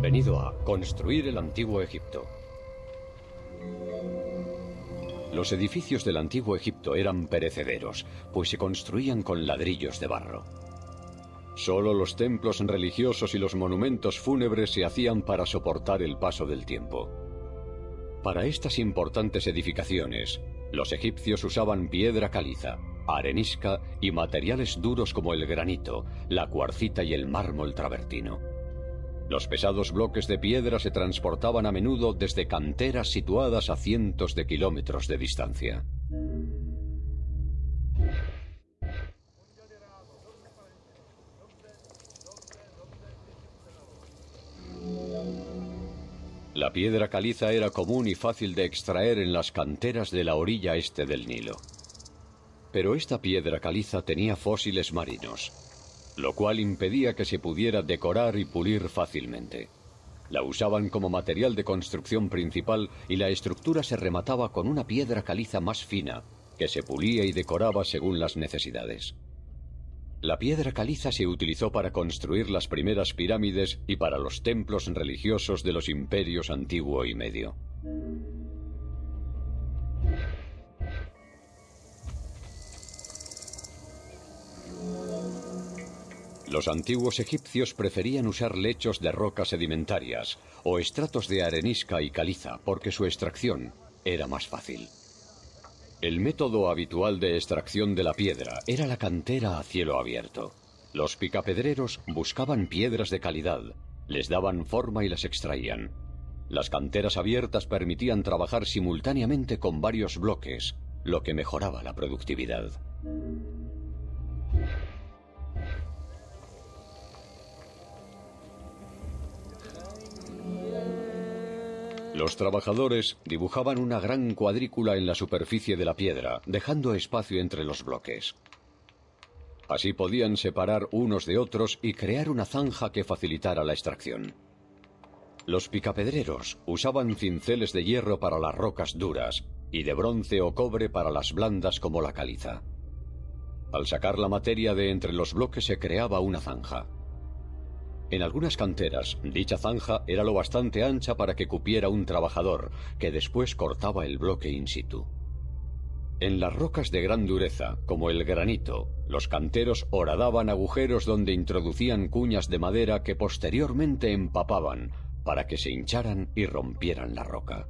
Bienvenido a Construir el Antiguo Egipto. Los edificios del Antiguo Egipto eran perecederos, pues se construían con ladrillos de barro. Solo los templos religiosos y los monumentos fúnebres se hacían para soportar el paso del tiempo. Para estas importantes edificaciones, los egipcios usaban piedra caliza, arenisca y materiales duros como el granito, la cuarcita y el mármol travertino. Los pesados bloques de piedra se transportaban a menudo desde canteras situadas a cientos de kilómetros de distancia. La piedra caliza era común y fácil de extraer en las canteras de la orilla este del Nilo. Pero esta piedra caliza tenía fósiles marinos, lo cual impedía que se pudiera decorar y pulir fácilmente. La usaban como material de construcción principal y la estructura se remataba con una piedra caliza más fina, que se pulía y decoraba según las necesidades. La piedra caliza se utilizó para construir las primeras pirámides y para los templos religiosos de los imperios antiguo y medio. Los antiguos egipcios preferían usar lechos de rocas sedimentarias o estratos de arenisca y caliza porque su extracción era más fácil. El método habitual de extracción de la piedra era la cantera a cielo abierto. Los picapedreros buscaban piedras de calidad, les daban forma y las extraían. Las canteras abiertas permitían trabajar simultáneamente con varios bloques, lo que mejoraba la productividad. Los trabajadores dibujaban una gran cuadrícula en la superficie de la piedra, dejando espacio entre los bloques. Así podían separar unos de otros y crear una zanja que facilitara la extracción. Los picapedreros usaban cinceles de hierro para las rocas duras y de bronce o cobre para las blandas como la caliza. Al sacar la materia de entre los bloques se creaba una zanja. En algunas canteras, dicha zanja era lo bastante ancha para que cupiera un trabajador, que después cortaba el bloque in situ. En las rocas de gran dureza, como el granito, los canteros horadaban agujeros donde introducían cuñas de madera que posteriormente empapaban para que se hincharan y rompieran la roca.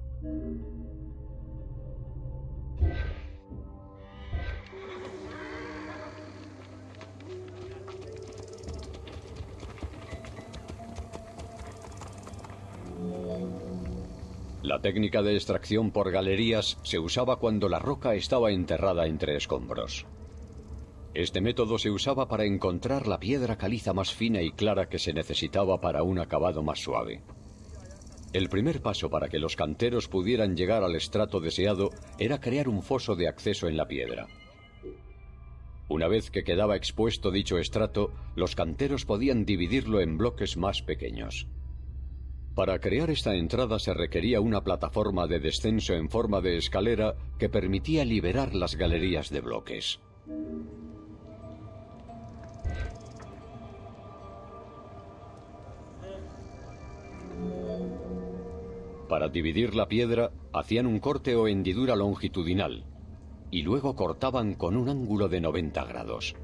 La técnica de extracción por galerías se usaba cuando la roca estaba enterrada entre escombros. Este método se usaba para encontrar la piedra caliza más fina y clara que se necesitaba para un acabado más suave. El primer paso para que los canteros pudieran llegar al estrato deseado era crear un foso de acceso en la piedra. Una vez que quedaba expuesto dicho estrato, los canteros podían dividirlo en bloques más pequeños. Para crear esta entrada se requería una plataforma de descenso en forma de escalera que permitía liberar las galerías de bloques. Para dividir la piedra hacían un corte o hendidura longitudinal y luego cortaban con un ángulo de 90 grados.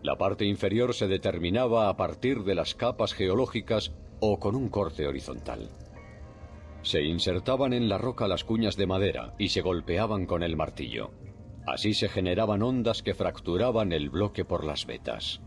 La parte inferior se determinaba a partir de las capas geológicas o con un corte horizontal. Se insertaban en la roca las cuñas de madera y se golpeaban con el martillo. Así se generaban ondas que fracturaban el bloque por las vetas.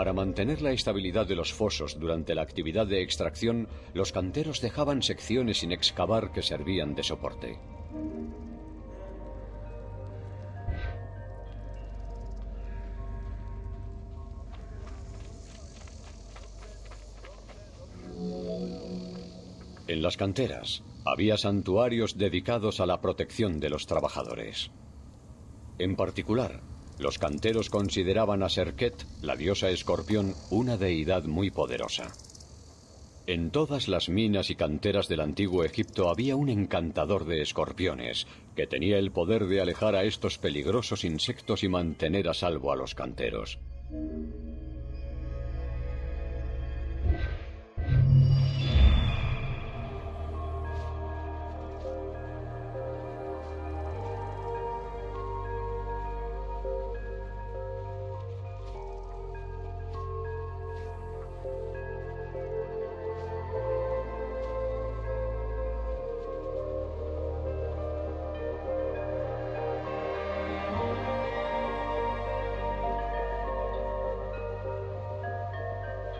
Para mantener la estabilidad de los fosos durante la actividad de extracción, los canteros dejaban secciones sin excavar que servían de soporte. En las canteras había santuarios dedicados a la protección de los trabajadores. En particular, los canteros consideraban a Serket, la diosa escorpión, una deidad muy poderosa. En todas las minas y canteras del antiguo Egipto había un encantador de escorpiones, que tenía el poder de alejar a estos peligrosos insectos y mantener a salvo a los canteros.